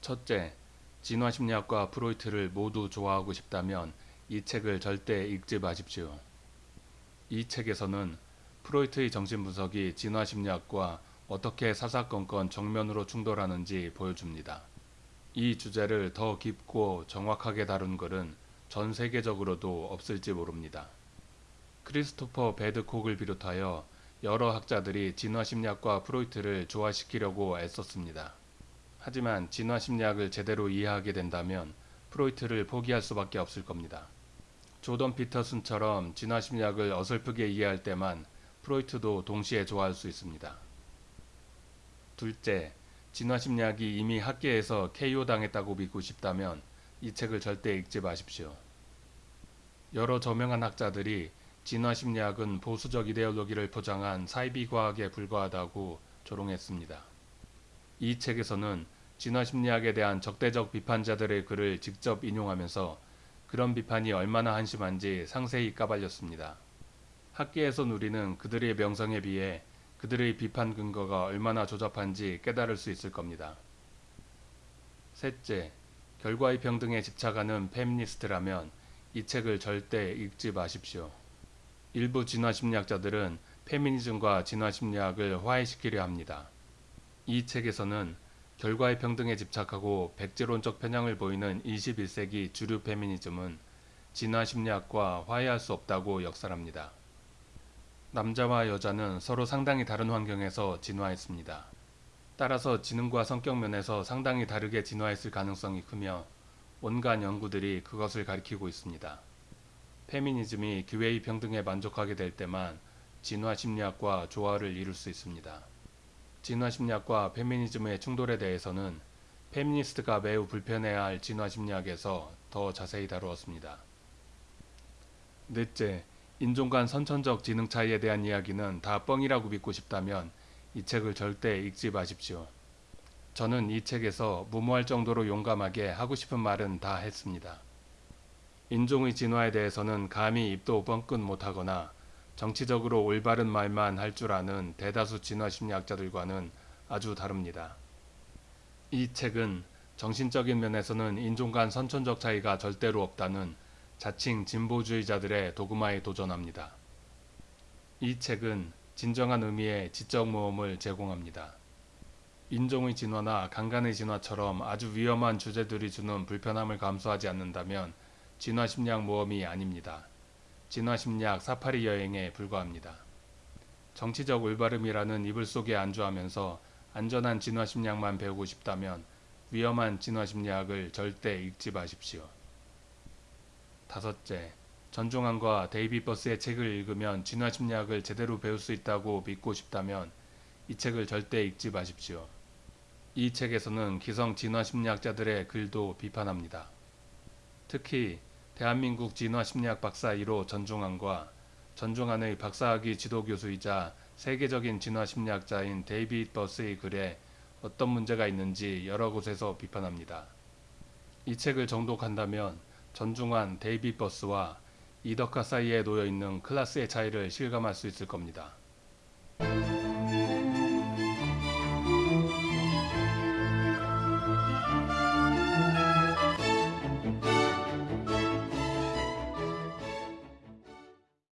첫째, 진화심리학과 프로이트를 모두 좋아하고 싶다면 이 책을 절대 읽지 마십시오. 이 책에서는 프로이트의 정신분석이 진화심리학과 어떻게 사사건건 정면으로 충돌하는지 보여줍니다. 이 주제를 더 깊고 정확하게 다룬 글은 전 세계적으로도 없을지 모릅니다. 크리스토퍼 베드콕을 비롯하여 여러 학자들이 진화심리학과 프로이트를 조화시키려고 애썼습니다. 하지만 진화 심리학을 제대로 이해하게 된다면 프로이트를 포기할 수밖에 없을 겁니다. 조던 피터슨처럼 진화 심리학을 어설프게 이해할 때만 프로이트도 동시에 좋아할 수 있습니다. 둘째, 진화 심리학이 이미 학계에서 KO당했다고 믿고 싶다면 이 책을 절대 읽지 마십시오. 여러 저명한 학자들이 진화 심리학은 보수적 이데올로기를 포장한 사이비 과학에 불과하다고 조롱했습니다. 이 책에서는 진화심리학에 대한 적대적 비판자들의 글을 직접 인용하면서 그런 비판이 얼마나 한심한지 상세히 까발렸습니다. 학계에서 누리는 그들의 명성에 비해 그들의 비판 근거가 얼마나 조잡한지 깨달을 수 있을 겁니다. 셋째, 결과의 평등에 집착하는 페미니스트라면 이 책을 절대 읽지 마십시오. 일부 진화심리학자들은 페미니즘과 진화심리학을 화해시키려 합니다. 이 책에서는 결과의 평등에 집착하고 백지론적 편향을 보이는 21세기 주류 페미니즘은 진화 심리학과 화해할 수 없다고 역설합니다. 남자와 여자는 서로 상당히 다른 환경에서 진화했습니다. 따라서 지능과 성격 면에서 상당히 다르게 진화했을 가능성이 크며 온갖 연구들이 그것을 가리키고 있습니다. 페미니즘이 기회의 평등에 만족하게 될 때만 진화 심리학과 조화를 이룰 수 있습니다. 진화심리학과 페미니즘의 충돌에 대해서는 페미니스트가 매우 불편해야 할 진화심리학에서 더 자세히 다루었습니다. 넷째, 인종 간 선천적 지능 차이에 대한 이야기는 다 뻥이라고 믿고 싶다면 이 책을 절대 읽지 마십시오. 저는 이 책에서 무모할 정도로 용감하게 하고 싶은 말은 다 했습니다. 인종의 진화에 대해서는 감히 입도 뻥끗 못하거나 정치적으로 올바른 말만 할 줄 아는 대다수 진화심리학자들과는 아주 다릅니다. 이 책은 정신적인 면에서는 인종 간 선천적 차이가 절대로 없다는 자칭 진보주의자들의 도그마에 도전합니다. 이 책은 진정한 의미의 지적 모험을 제공합니다. 인종의 진화나 강간의 진화처럼 아주 위험한 주제들이 주는 불편함을 감수하지 않는다면 진화 심리학 모험이 아닙니다. 진화심리학 사파리 여행에 불과합니다. 정치적 올바름이라는 이불 속에 안주하면서 안전한 진화심리학만 배우고 싶다면 위험한 진화심리학을 절대 읽지 마십시오. 다섯째, 전중환과 데이비드 버스의 책을 읽으면 진화심리학을 제대로 배울 수 있다고 믿고 싶다면 이 책을 절대 읽지 마십시오. 이 책에서는 기성 진화심리학자들의 글도 비판합니다. 특히 대한민국 진화심리학 박사 1호 전중환과 전중환의 박사학위 지도교수이자 세계적인 진화심리학자인 데이비드 버스의 글에 어떤 문제가 있는지 여러 곳에서 비판합니다. 이 책을 정독한다면 전중환 데이비드 버스와 이덕하 사이에 놓여있는 클라스의 차이를 실감할 수 있을 겁니다.